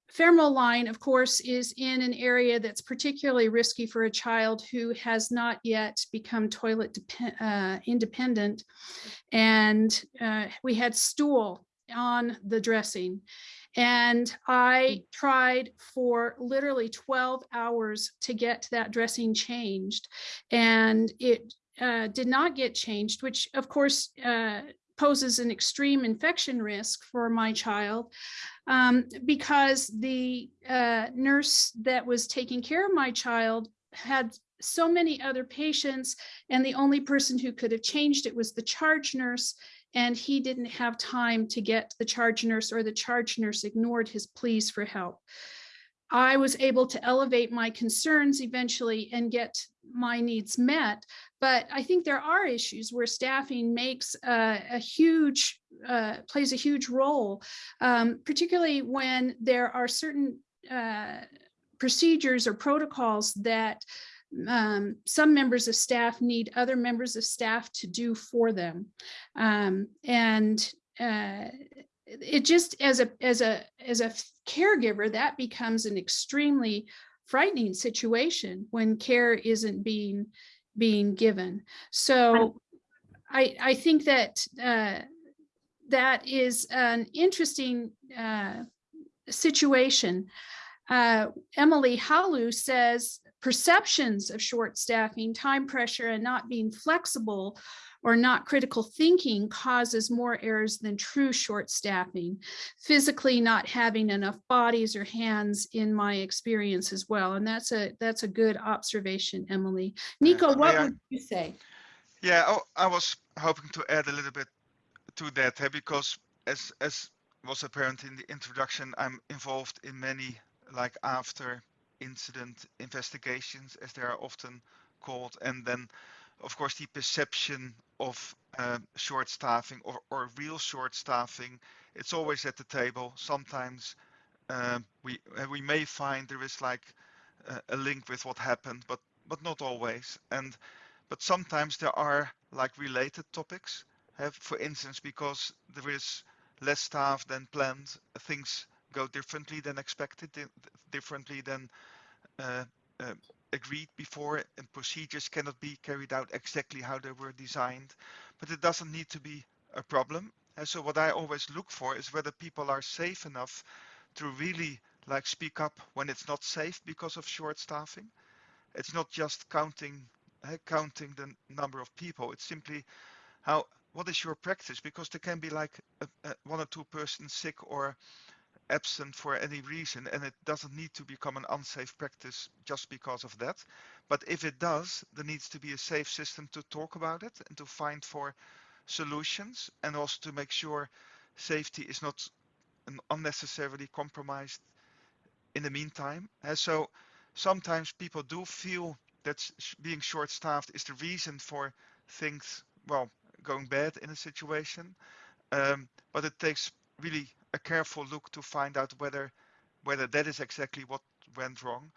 femoral line, of course, is in an area that's particularly risky for a child who has not yet become toilet uh, independent. And uh, we had stool on the dressing. And I tried for literally 12 hours to get that dressing changed. And it uh, did not get changed, which of course uh, poses an extreme infection risk for my child um, because the uh, nurse that was taking care of my child had so many other patients and the only person who could have changed it was the charge nurse and he didn't have time to get the charge nurse or the charge nurse ignored his pleas for help. I was able to elevate my concerns eventually and get my needs met. But I think there are issues where staffing makes a, a huge, uh, plays a huge role, um, particularly when there are certain uh, procedures or protocols that um, some members of staff need other members of staff to do for them. Um, and uh, it just as a as a as a caregiver that becomes an extremely frightening situation when care isn't being being given. So i i think that uh, that is an interesting uh, situation. Uh, emily halu says perceptions of short staffing time pressure and not being flexible or not critical thinking causes more errors than true short staffing. Physically not having enough bodies or hands in my experience as well. And that's a that's a good observation, Emily. Nico, what I- would you say? Yeah, oh, I was hoping to add a little bit to that eh, because as as was apparent in the introduction, I'm involved in many like after incident investigations, as they are often called, and then of course the perception of uh, short staffing or, or real short staffing, it's always at the table. Sometimes um, we uh, we may find there is like uh, a link with what happened, but but not always. And but sometimes there are like related topics. Have, for instance, because there is less staff than planned, things go differently than expected, di- differently than uh, uh, agreed before, and procedures cannot be carried out exactly how they were designed. But it doesn't need to be a problem. And so what I always look for is whether people are safe enough to really like speak up when it's not safe because of short staffing. It's not just counting uh, counting the number of people. It's simply how what is your practice because there can be like a, a, one or two persons sick or absent for any reason and it doesn't need to become an unsafe practice just because of that. But if it does there needs to be a safe system to talk about it and to find for solutions and also to make sure safety is not unnecessarily compromised in the meantime. And so sometimes people do feel that being short staffed is the reason for things well going bad in a situation. Um, but it takes really a careful look to find out whether whether that is exactly what went wrong.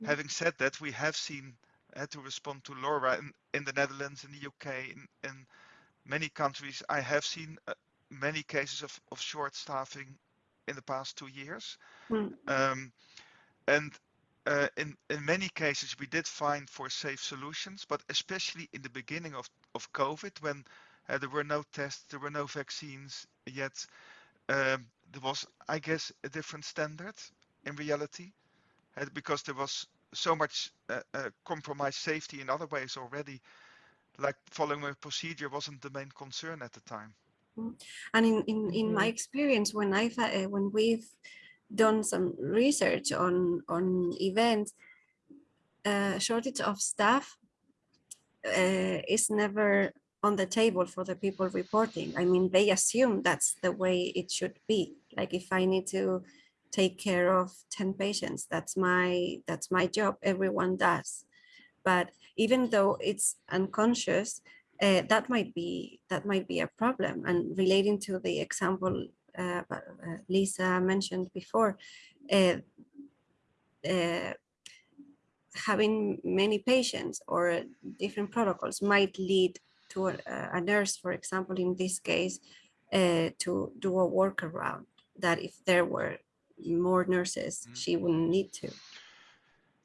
Yeah. Having said that, we have seen had to respond to Laura in, in the Netherlands, in the UK, in, in many countries, I have seen uh, many cases of, of short staffing in the past two years. Mm. Um, and uh, in, in many cases, we did find for safe solutions, but especially in the beginning of, of COVID, when uh, there were no tests, there were no vaccines yet, um, there was, I guess, a different standard in reality, uh, because there was so much uh, uh, compromised safety in other ways already. Like following a procedure wasn't the main concern at the time. Mm. And in in, in my mm-hmm. experience, when I've uh, when we've done some research on on events, uh, shortage of staff uh, is never on the table for the people reporting. I mean, they assume that's the way it should be. Like if I need to take care of 10 patients, that's my that's my job. Everyone does. But even though it's unconscious, uh, that might be that might be a problem. And relating to the example uh, uh Lisa mentioned before, uh, uh, having many patients or different protocols might lead to a, a nurse, for example, in this case, uh, to do a workaround that if there were more nurses, mm. she wouldn't need to.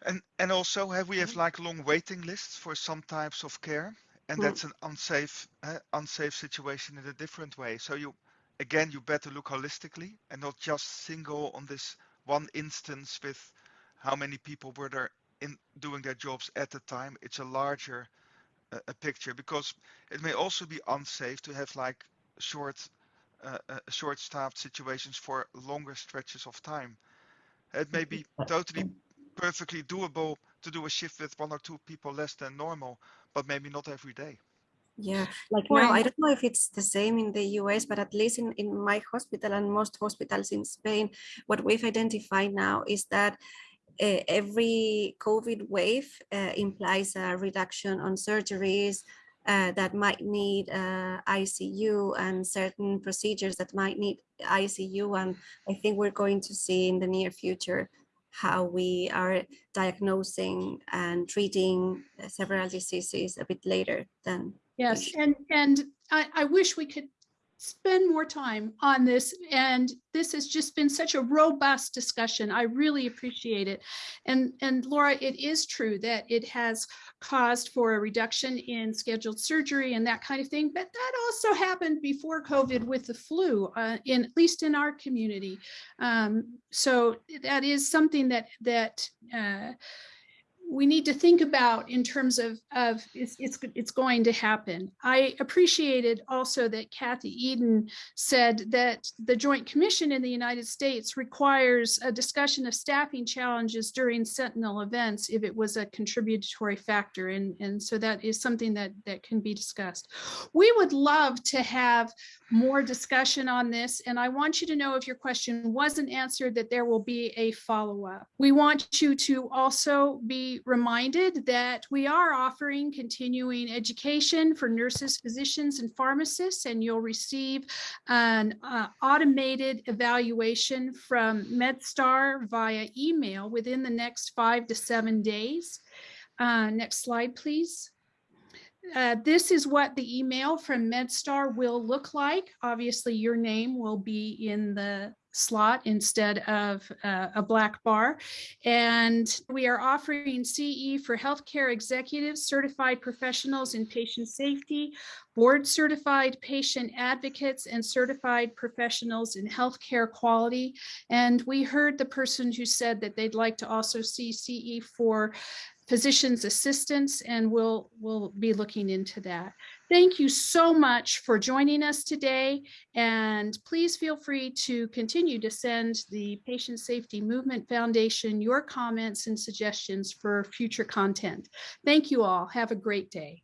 And and also have we have mm-hmm. like long waiting lists for some types of care, and mm. that's an unsafe uh, unsafe situation in a different way. So you again you better look holistically and not just single on this one instance with how many people were there in doing their jobs at the time. It's a larger a, picture because it may also be unsafe to have like short uh, uh, short staffed situations for longer stretches of time. It may be *laughs* totally perfectly doable to do a shift with one or two people less than normal, but maybe not every day. Yeah, like now, I don't know if it's the same in the US, but at least in, in my hospital and most hospitals in Spain, what we've identified now is that uh, every COVID wave uh, implies a reduction on surgeries uh, that might need uh, ICU and certain procedures that might need ICU. And I think we're going to see in the near future how we are diagnosing and treating several diseases a bit later than Yes, and and I, I wish we could spend more time on this. And this has just been such a robust discussion. I really appreciate it. And, and Laura, it is true that it has caused for a reduction in scheduled surgery and that kind of thing. But that also happened before COVID with the flu, uh, in at least in our community. Um, so that is something that that uh, we need to think about in terms of, of it's, it's, it's going to happen. I appreciated also that Kathy Eden said that the Joint Commission in the United States requires a discussion of staffing challenges during Sentinel events if it was a contributory factor. And, and so that is something that, that can be discussed. We would love to have more discussion on this. And I want you to know if your question wasn't answered that there will be a follow-up. We want you to also reminded that we are offering continuing education for nurses, physicians, and pharmacists, and you'll receive an uh, automated evaluation from MedStar via email within the next five to seven days. Uh, next slide, please. uh, this is what the email from MedStar will look like. Obviously, your name will be in the slot instead of uh, a black bar. And we are offering CE for healthcare executives, certified professionals in patient safety, board certified patient advocates, and certified professionals in healthcare quality. And we heard the person who said that they'd like to also see CE for physician's assistants, and we'll, we'll be looking into that. Thank you so much for joining us today. And please feel free to continue to send the Patient Safety Movement Foundation your comments and suggestions for future content. Thank you all. Have a great day.